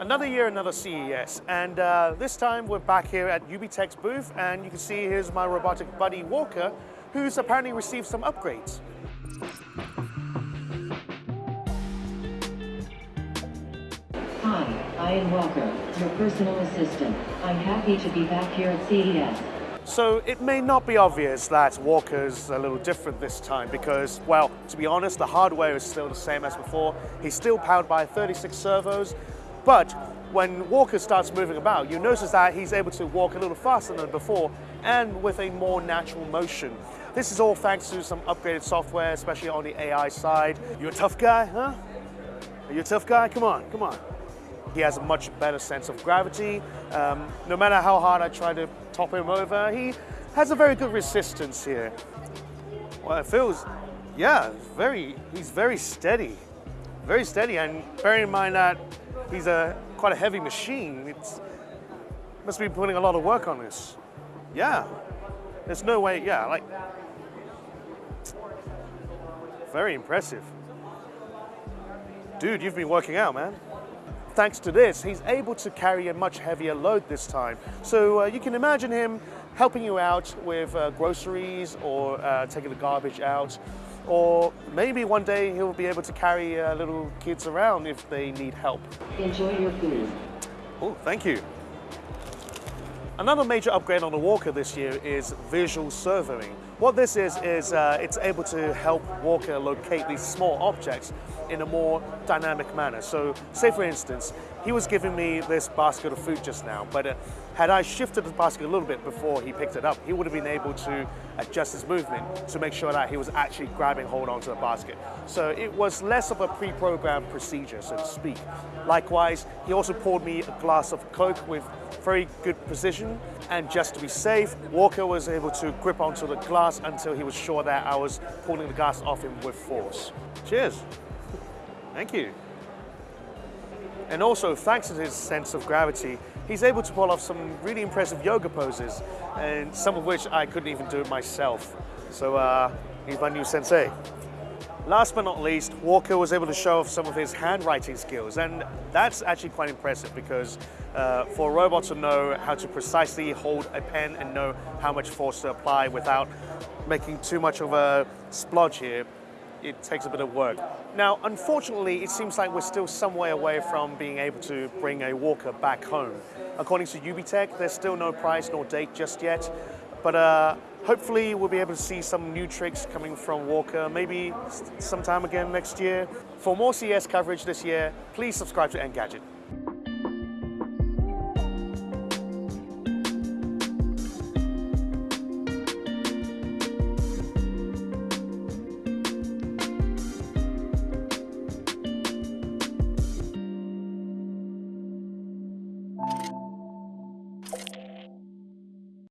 Another year, another CES, and uh, this time we're back here at UBTech's booth, and you can see here's my robotic buddy Walker, who's apparently received some upgrades. Hi, I am Walker, your personal assistant. I'm happy to be back here at CES. So it may not be obvious that Walker's a little different this time because, well, to be honest, the hardware is still the same as before. He's still powered by 36 servos, but when Walker starts moving about, you notice that he's able to walk a little faster than before and with a more natural motion. This is all thanks to some upgraded software, especially on the AI side. You a tough guy, huh? Are you a tough guy? Come on, come on. He has a much better sense of gravity. Um, no matter how hard I try to top him over, he has a very good resistance here. Well, it feels, yeah, very, he's very steady. Very steady, and bearing in mind that he's a quite a heavy machine, it's must be putting a lot of work on this. Yeah, there's no way, yeah, like, very impressive. Dude, you've been working out, man thanks to this, he's able to carry a much heavier load this time. So uh, you can imagine him helping you out with uh, groceries or uh, taking the garbage out. Or maybe one day he'll be able to carry uh, little kids around if they need help. Enjoy your food. Oh, thank you. Another major upgrade on the Walker this year is visual servoing. What this is, is uh, it's able to help Walker locate these small objects in a more dynamic manner. So say for instance, he was giving me this basket of food just now, but uh, had I shifted the basket a little bit before he picked it up, he would have been able to adjust his movement to make sure that he was actually grabbing hold onto the basket. So it was less of a pre-programmed procedure, so to speak. Likewise, he also poured me a glass of Coke with very good precision, and just to be safe, Walker was able to grip onto the glass until he was sure that I was pulling the glass off him with force. Cheers. Thank you. And also, thanks to his sense of gravity, he's able to pull off some really impressive yoga poses, and some of which I couldn't even do myself. So uh, he's my new sensei. Last but not least, Walker was able to show off some of his handwriting skills, and that's actually quite impressive because uh, for a robot to know how to precisely hold a pen and know how much force to apply without making too much of a splodge here, it takes a bit of work. Now, unfortunately, it seems like we're still some way away from being able to bring a walker back home. According to UBTech, there's still no price nor date just yet, but uh, hopefully we'll be able to see some new tricks coming from Walker, maybe sometime again next year. For more CES coverage this year, please subscribe to Engadget.